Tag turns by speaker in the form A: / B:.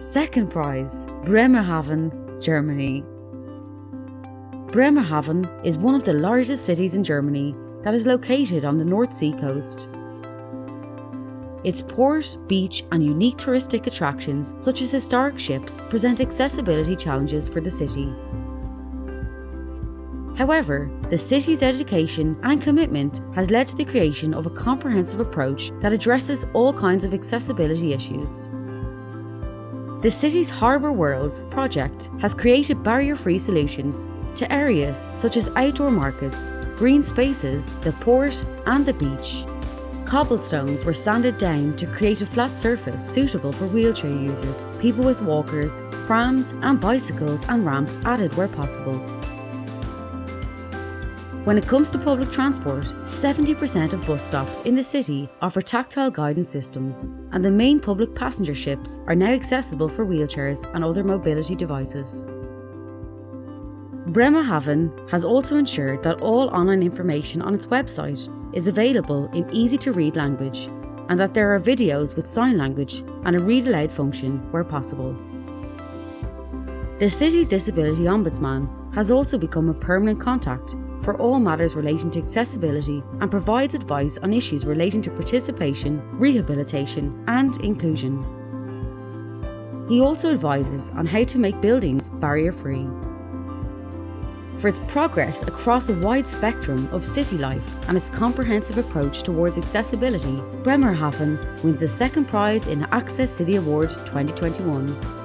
A: Second prize, Bremerhaven, Germany. Bremerhaven is one of the largest cities in Germany that is located on the North Sea coast. Its port, beach, and unique touristic attractions, such as historic ships, present accessibility challenges for the city. However, the city's dedication and commitment has led to the creation of a comprehensive approach that addresses all kinds of accessibility issues. The city's Harbour Worlds project has created barrier-free solutions to areas such as outdoor markets, green spaces, the port and the beach. Cobblestones were sanded down to create a flat surface suitable for wheelchair users, people with walkers, prams and bicycles and ramps added where possible. When it comes to public transport, 70% of bus stops in the city offer tactile guidance systems, and the main public passenger ships are now accessible for wheelchairs and other mobility devices. Bremerhaven has also ensured that all online information on its website is available in easy to read language and that there are videos with sign language and a read aloud function where possible. The city's Disability Ombudsman has also become a permanent contact for all matters relating to accessibility and provides advice on issues relating to participation, rehabilitation and inclusion. He also advises on how to make buildings barrier-free for its progress across a wide spectrum of city life and its comprehensive approach towards accessibility, Bremerhaven wins the second prize in Access City Award 2021